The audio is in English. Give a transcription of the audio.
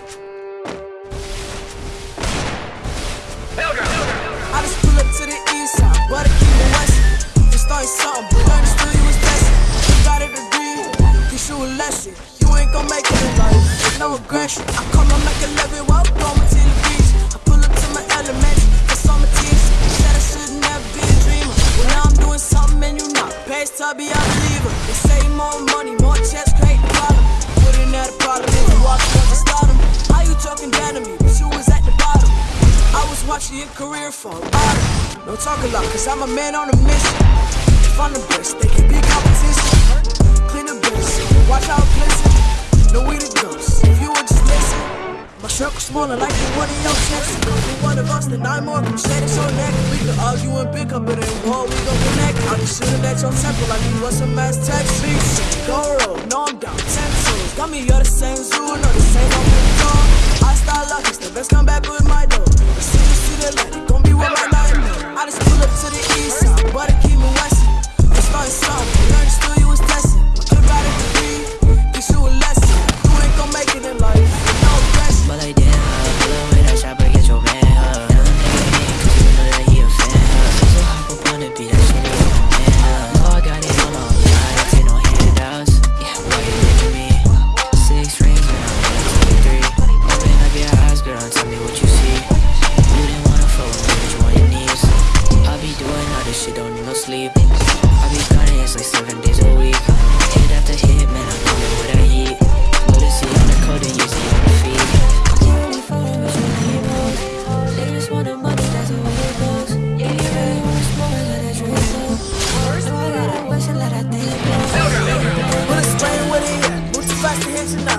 I just pull up to the east side, but I keep west. Just something, but still you got a degree, you a lesson. You ain't gon' make it in life, no aggression. I while blowing the beach. I pull up to my I'm a teacher. Said I should never be a dreamer. Well, now I'm doing something and you not. Watching your career fall bottom. Don't talk a lot, cause I'm a man on a mission. Find the best, they can be competition. Clean the best, watch how it glisten. No we the ghosts, if you would just listen. My circle smaller like the one in your chest. You one of us, then I'm more crusaders on neck. We can argue and pick up, but in war we gon' connect. I'll be shooting at your temple like you was some mass text. Please, go roll, no I'm down, ten toes. Got me, you're the same zoo, no the same